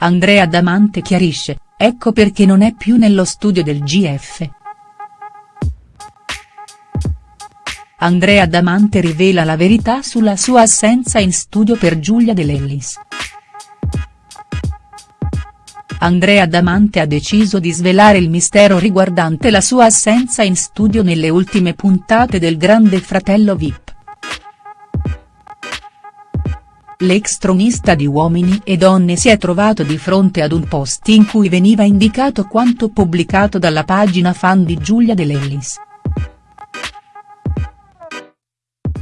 Andrea Damante chiarisce, ecco perché non è più nello studio del GF. Andrea Damante rivela la verità sulla sua assenza in studio per Giulia De Lellis. Andrea Damante ha deciso di svelare il mistero riguardante la sua assenza in studio nelle ultime puntate del Grande Fratello Vip. L'ex tronista di Uomini e Donne si è trovato di fronte ad un post in cui veniva indicato quanto pubblicato dalla pagina fan di Giulia De Lellis.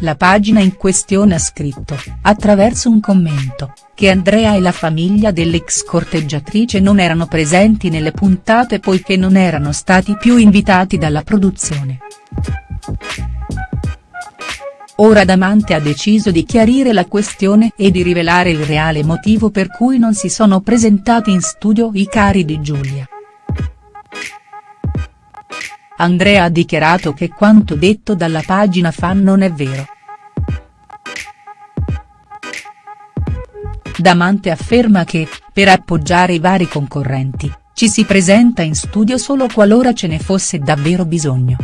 La pagina in questione ha scritto, attraverso un commento, che Andrea e la famiglia dell'ex corteggiatrice non erano presenti nelle puntate poiché non erano stati più invitati dalla produzione. Ora Damante ha deciso di chiarire la questione e di rivelare il reale motivo per cui non si sono presentati in studio i cari di Giulia. Andrea ha dichiarato che quanto detto dalla pagina fan non è vero. Damante afferma che, per appoggiare i vari concorrenti, ci si presenta in studio solo qualora ce ne fosse davvero bisogno.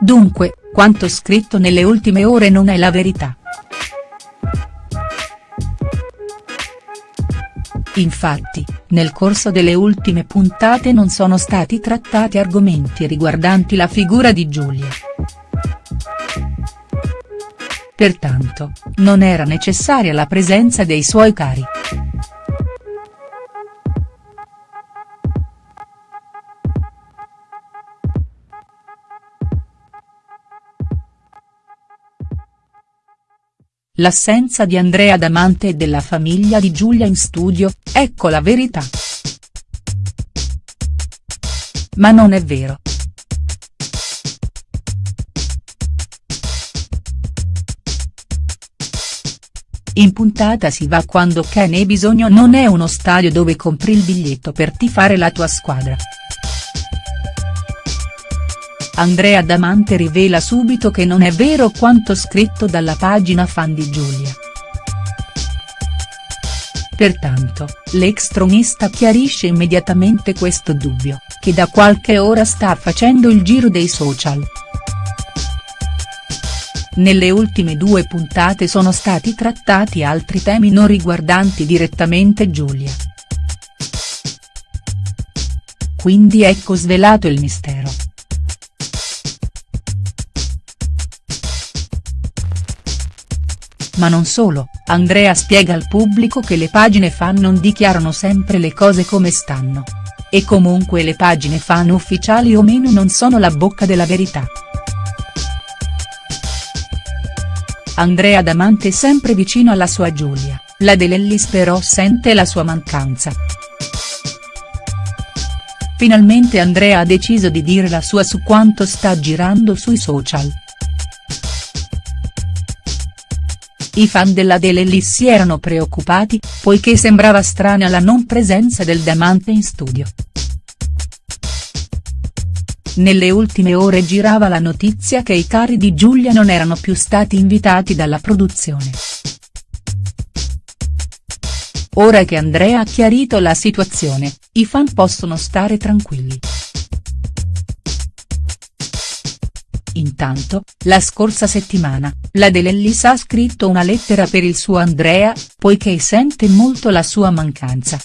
Dunque, quanto scritto nelle ultime ore non è la verità. Infatti, nel corso delle ultime puntate non sono stati trattati argomenti riguardanti la figura di Giulia. Pertanto, non era necessaria la presenza dei suoi cari. L'assenza di Andrea Damante e della famiglia di Giulia in studio, ecco la verità. Ma non è vero. In puntata si va quando ne hai bisogno non è uno stadio dove compri il biglietto per tifare la tua squadra. Andrea Damante rivela subito che non è vero quanto scritto dalla pagina fan di Giulia. Pertanto, l'ex tronista chiarisce immediatamente questo dubbio, che da qualche ora sta facendo il giro dei social. Nelle ultime due puntate sono stati trattati altri temi non riguardanti direttamente Giulia. Quindi ecco svelato il mistero. Ma non solo, Andrea spiega al pubblico che le pagine fan non dichiarano sempre le cose come stanno. E comunque le pagine fan ufficiali o meno non sono la bocca della verità. Andrea Damante sempre vicino alla sua Giulia, la De Lellis però sente la sua mancanza. Finalmente Andrea ha deciso di dire la sua su quanto sta girando sui social. I fan della De Lellis si erano preoccupati, poiché sembrava strana la non presenza del Damante in studio. Nelle ultime ore girava la notizia che i cari di Giulia non erano più stati invitati dalla produzione. Ora che Andrea ha chiarito la situazione, i fan possono stare tranquilli. Intanto, la scorsa settimana, la De Lellis ha scritto una lettera per il suo Andrea, poiché sente molto la sua mancanza.